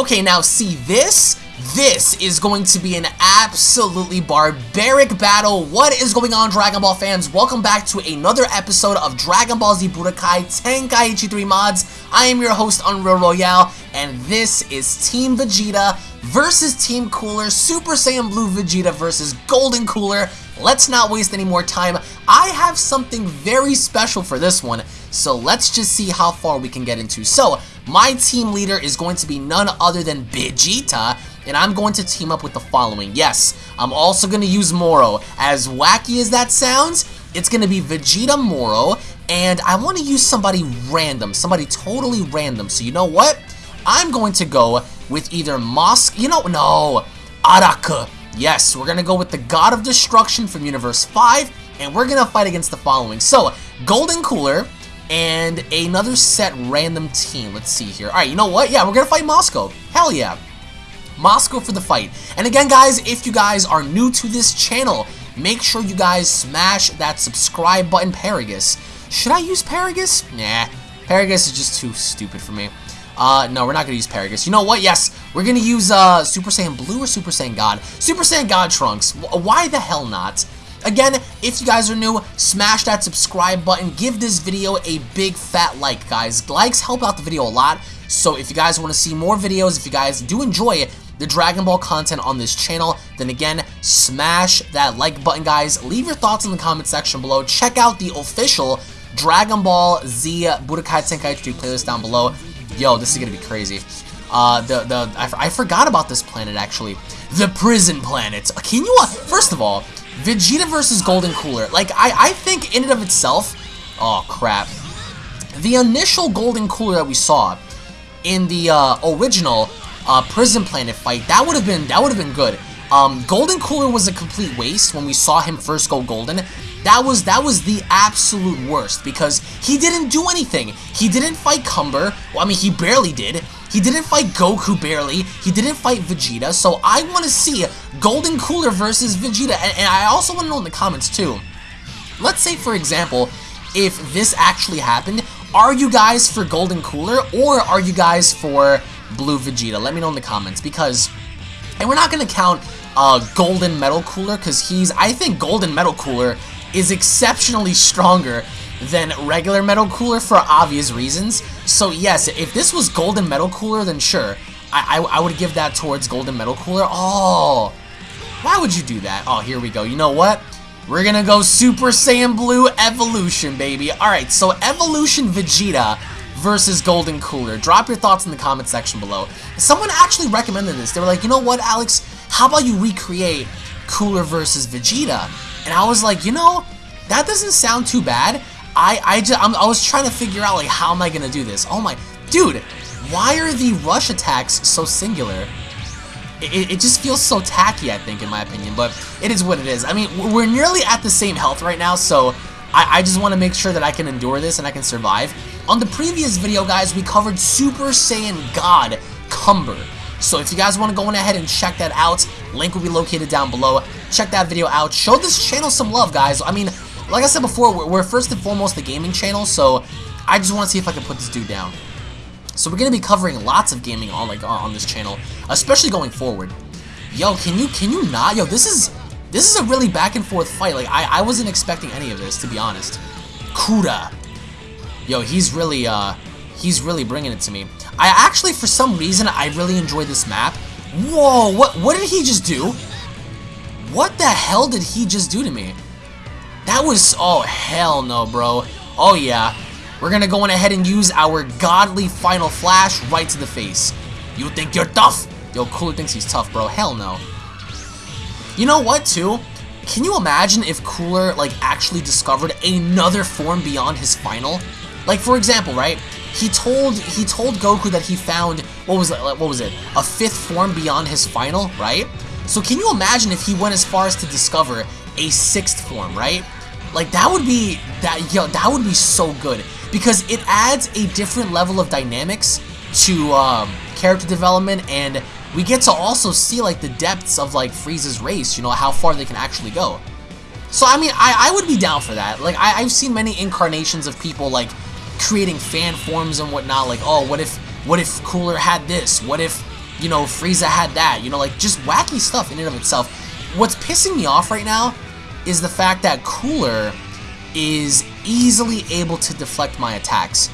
Okay, now see this? This is going to be an absolutely barbaric battle. What is going on, Dragon Ball fans? Welcome back to another episode of Dragon Ball Z Budokai Tenkaichi 3 Mods. I am your host, Unreal Royale, and this is Team Vegeta versus Team Cooler, Super Saiyan Blue Vegeta versus Golden Cooler. Let's not waste any more time. I have something very special for this one, so let's just see how far we can get into. So, my team leader is going to be none other than Vegeta, and I'm going to team up with the following. Yes, I'm also going to use Moro. As wacky as that sounds, it's going to be Vegeta Moro, and I want to use somebody random, somebody totally random. So you know what? I'm going to go with either Mosk, you know, no, Araka. Yes, we're going to go with the God of Destruction from Universe 5, and we're going to fight against the following. So, Golden Cooler, and another set random team. Let's see here. All right, you know what? Yeah, we're to fight Mosco. Hell yeah. Mosco for the fight. And again, guys, if you guys are new to this channel, make sure you guys smash that subscribe button, Paragus. Should I use Paragus? Nah, Paragus is just too stupid for me. Uh, no, we're not to use Paragus. You know what? Yes, we're to use uh, Super Saiyan Blue or Super Saiyan God. Super Saiyan God Trunks. Why the hell not? Again, if you guys are new, smash that subscribe button. Give this video a big fat like, guys. Likes help out the video a lot. So if you guys want to see more videos, if you guys do enjoy the Dragon Ball content on this channel, then again, smash that like button, guys. Leave your thoughts in the comment section below. Check out the official Dragon Ball Z Budokai Tenkaichi playlist down below. Yo, this is gonna be crazy. Uh, the, the, I, I forgot about this planet, actually. The Prison Planet. Can you, uh, first of all, Vegeta versus Golden Cooler. Like, I, I think in and of itself, oh, crap. The initial Golden Cooler that we saw in the, uh, original uh, Prison Planet fight, that would have been that would have been good. Um, golden Cooler was a complete waste when we saw him first go golden. That was that was the absolute worst because he didn't do anything. He didn't fight Cumber. Well, I mean, he barely did. He didn't fight Goku barely. He didn't fight Vegeta. So I want to see Golden Cooler versus Vegeta. And, and I also want to know in the comments too. Let's say, for example, if this actually happened, are you guys for Golden Cooler or are you guys for Blue Vegeta? Let me know in the comments because, and we're not going to count uh, Golden Metal Cooler because he's, I think Golden Metal Cooler is exceptionally stronger than regular Metal Cooler for obvious reasons. So yes, if this was Golden Metal Cooler, then sure, I, I, I would give that towards Golden Metal Cooler. Oh, why would you do that? Oh, here we go. You know what? We're gonna go Super Saiyan Blue Evolution, baby. Alright, so Evolution Vegeta versus Golden Cooler. Drop your thoughts in the comment section below. Someone actually recommended this. They were like, you know what, Alex? How about you recreate Cooler versus Vegeta? And I was like, you know, that doesn't sound too bad. I I just I'm, I was trying to figure out like how am I gonna do this? Oh my, dude, why are the rush attacks so singular? It, it, just feels so tacky, I think, in my opinion, but it is what it is. I mean, we're nearly at the same health right now, so I, I just want to make sure that I can endure this and I can survive. On the previous video, guys, we covered Super Saiyan God Cumber. So if you guys want to go on ahead and check that out, link will be located down below. Check that video out. Show this channel some love, guys. I mean, like I said before, we're, we're first and foremost the gaming channel, so I just want to see if I can put this dude down. So we're going to be covering lots of gaming on like on this channel, especially going forward. Yo, can you can you not? Yo, this is this is a really back and forth fight. Like I I wasn't expecting any of this to be honest. Kuda. Yo, he's really uh he's really bringing it to me. I actually for some reason I really enjoy this map. Whoa, what what did he just do? What the hell did he just do to me? That was, oh, hell no, bro. Oh, yeah. We're gonna go on ahead and use our godly final flash right to the face. You think you're tough? Yo, Cooler thinks he's tough, bro. Hell no. You know what, too? Can you imagine if Cooler, like, actually discovered another form beyond his final? Like, for example, right? He told he told Goku that he found, what was it, what was it? A fifth form beyond his final, right? So can you imagine if he went as far as to discover a sixth form, right? Like that would be that yo that would be so good because it adds a different level of dynamics to um, character development and we get to also see like the depths of like Frieza's race, you know, how far they can actually go. So I mean, I, I would be down for that. Like I, I've seen many incarnations of people like creating fan forms and whatnot. Like, oh, what if what if Cooler had this? What if you know, Frieza had that, you know, like just wacky stuff in and of itself. What's pissing me off right now is the fact that Cooler is easily able to deflect my attacks.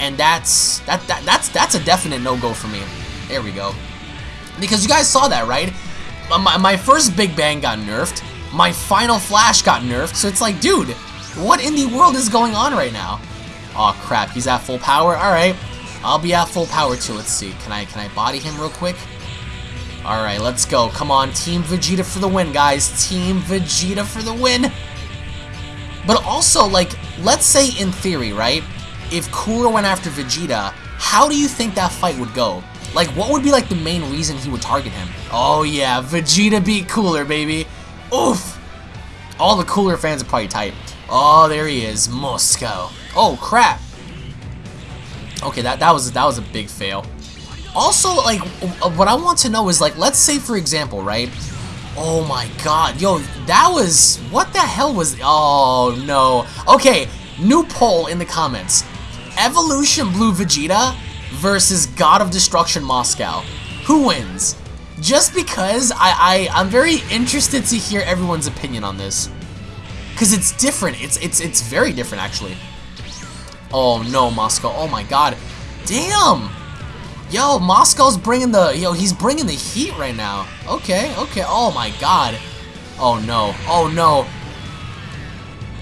And that's that, that that's that's a definite no-go for me. There we go. Because you guys saw that, right? My, my first Big Bang got nerfed. My final Flash got nerfed. So it's like, dude, what in the world is going on right now? Oh crap, he's at full power. Alright. I'll be at full power too. Let's see. Can I can I body him real quick? Alright, let's go. Come on, Team Vegeta for the win, guys. Team Vegeta for the win. But also, like, let's say in theory, right? If Cooler went after Vegeta, how do you think that fight would go? Like, what would be, like, the main reason he would target him? Oh, yeah, Vegeta beat Cooler, baby. Oof. All the Cooler fans are probably tight. Oh, there he is, Mosco. Oh, crap. Okay, that, that was that was a big fail. Also, like, what I want to know is, like, let's say, for example, right? Oh my god, yo, that was, what the hell was, oh no. Okay, new poll in the comments. Evolution Blue Vegeta versus God of Destruction Mosco. Who wins? Just because I, I, I'm very interested to hear everyone's opinion on this. Because it's different, it's, it's, it's very different actually. Oh no, Mosco, oh my god. Damn! Yo, Mosco's bringing the, yo, he's bringing the heat right now. Okay, okay, oh my god. Oh no, oh no.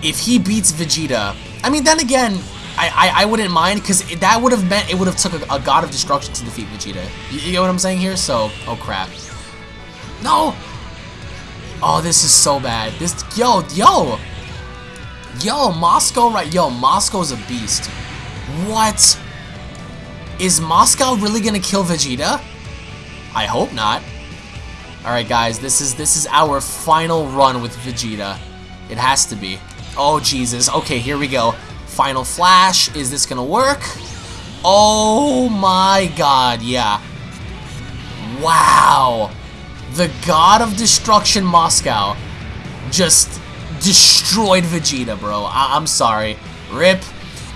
If he beats Vegeta, I mean, then again, I, I, I wouldn't mind, because that would have meant it would have took a, a, God of Destruction to defeat Vegeta. You, you get what I'm saying here? So, oh crap. No! Oh, this is so bad. This, yo, yo! Yo, Mosco, right? Yo, Mosco's a beast. What? Is Mosco really gonna kill Vegeta? I hope not. Alright guys, this is this is our final run with Vegeta. It has to be. Oh Jesus. Okay, here we go. Final flash. Is this gonna work? Oh my god, yeah. Wow. The god of destruction Mosco just destroyed Vegeta, bro. I am sorry. Rip.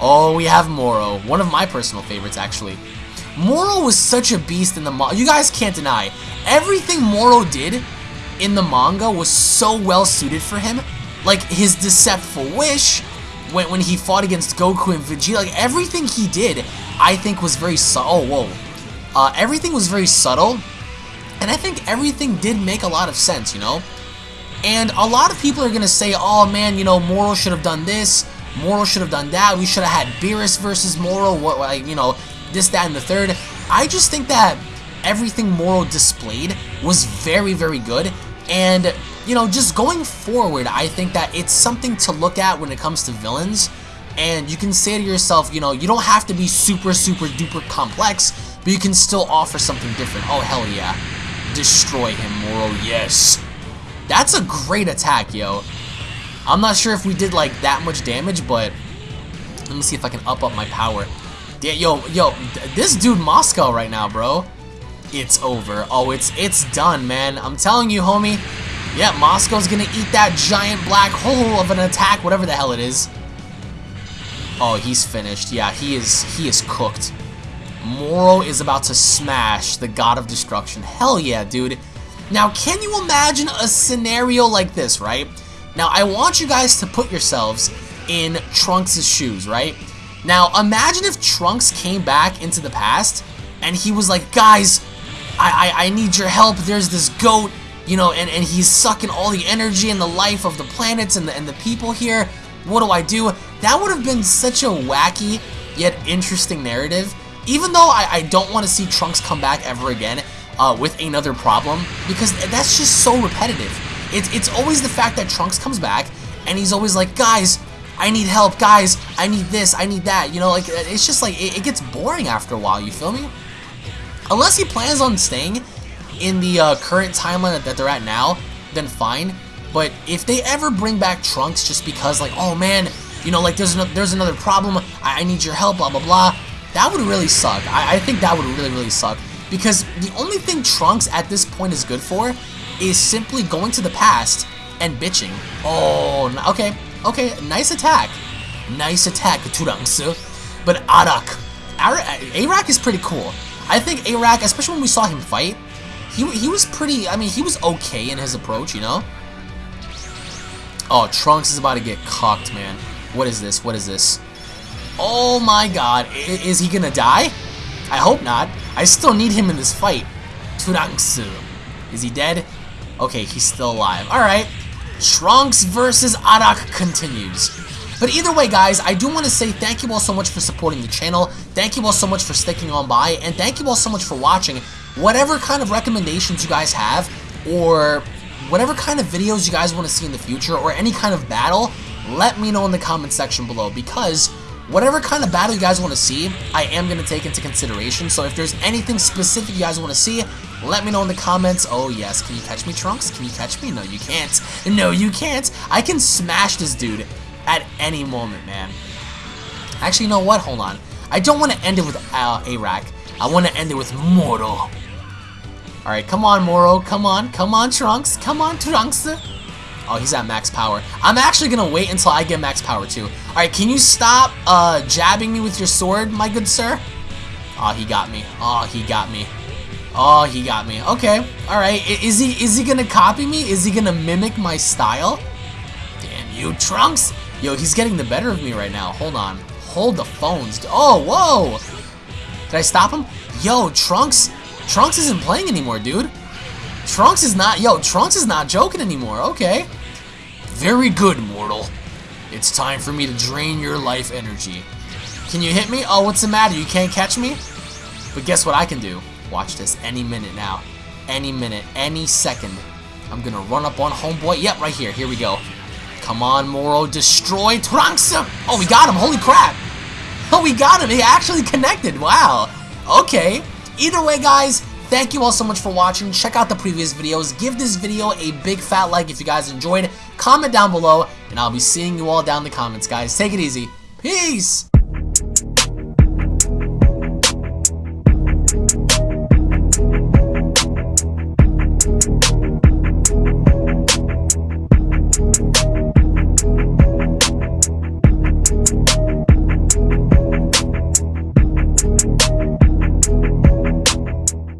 Oh, we have Moro. One of my personal favorites, actually. Moro was such a beast in the manga. You guys can't deny. Everything Moro did in the manga was so well suited for him. Like, his Deceptful Wish, when, when he fought against Goku and Vegeta, like, everything he did, I think was very subtle. Oh, whoa. Uh, everything was very subtle, and I think everything did make a lot of sense, you know? And a lot of people are going to say, oh man, you know, Moro should have done this, Moro should have done that. We should have had Beerus versus Moro. What, like, you know, this, that, and the third. I just think that everything Moro displayed was very, very good. And, you know, just going forward, I think that it's something to look at when it comes to villains. And you can say to yourself, you know, you don't have to be super, super duper complex, but you can still offer something different. Oh, hell yeah. Destroy him, Moro, yes. That's a great attack, yo. I'm not sure if we did like that much damage, but let me see if I can up up my power. Yeah, yo, yo, this dude Mosco right now, bro. It's over. Oh, it's it's done, man. I'm telling you, homie. Yeah, Mosco's gonna eat that giant black hole of an attack, whatever the hell it is. Oh, he's finished. Yeah, he is he is cooked. Moro is about to smash the God of Destruction. Hell yeah, dude. Now, can you imagine a scenario like this, right? Now, I want you guys to put yourselves in Trunks' shoes, right? Now, imagine if Trunks came back into the past and he was like, guys, I, I, I need your help. There's this goat, you know, and, and he's sucking all the energy and the life of the planets and the, and the people here. What do I do? That would have been such a wacky yet interesting narrative. Even though I, I don't want to see Trunks come back ever again uh, with another problem, because that's just so repetitive. It's, it's always the fact that Trunks comes back, and he's always like, guys, I need help, guys, I need this, I need that, you know, like, it's just like, it, it gets boring after a while, you feel me? Unless he plans on staying in the uh, current timeline that they're at now, then fine. But if they ever bring back Trunks just because, like, oh man, you know, like, there's, no, there's another problem, I, I, need your help, blah, blah, blah, that would really suck. I, I think that would really, really suck. Because the only thing Trunks at this point is good for is simply going to the past and bitching. Oh, okay, okay, nice attack. Nice attack, Trunks. But Arak, Arak is pretty cool. I think Arak, especially when we saw him fight, he, he was pretty, I mean, he was okay in his approach, you know? Oh, Trunks is about to get cocked, man. What is this? What is this? Oh my god. I is he gonna die? I hope not. I still need him in this fight. Trunks. Is he dead? Okay, he's still alive. Alright. Trunks versus Arak continues. But either way, guys, I do want to say thank you all so much for supporting the channel. Thank you all so much for sticking on by. And thank you all so much for watching. Whatever kind of recommendations you guys have, or whatever kind of videos you guys want to see in the future, or any kind of battle, let me know in the comment section below. Because whatever kind of battle you guys want to see, I am going to take into consideration. So if there's anything specific you guys want to see, let me know in the comments. Oh, yes. Can you catch me, Trunks? Can you catch me? No, you can't. No, you can't. I can smash this dude at any moment, man. Actually, you know what? Hold on. I don't want to end it with uh, Arak. I want to end it with Moro. Alright, come on, Moro. Come on. Come on, Trunks. Come on, Trunks. Oh, he's at max power. I'm actually going to wait until I get max power, too. Alright, can you stop uh, jabbing me with your sword, my good sir? Oh, he got me. Oh, he got me. Oh, he got me. Okay. Alright. Is he is he gonna copy me? Is he gonna mimic my style? Damn you, Trunks! Yo, he's getting the better of me right now. Hold on. Hold the phones. Oh, whoa! Did I stop him? Yo, Trunks Trunks isn't playing anymore, dude. Trunks is not, yo, Trunks is not joking anymore, okay. Very good, mortal. It's time for me to drain your life energy. Can you hit me? Oh, what's the matter? You can't catch me? But guess what I can do? Watch this any minute now. Any minute, any second. I'm gonna run up on homeboy. Yep, right here. Here we go. Come on, Moro. Destroy Trunks. Oh, we got him. Holy crap. Oh, we got him. He actually connected. Wow. Okay. Either way, guys, thank you all so much for watching. Check out the previous videos. Give this video a big fat like if you guys enjoyed. Comment down below, and I'll be seeing you all down in the comments, guys. Take it easy. Peace!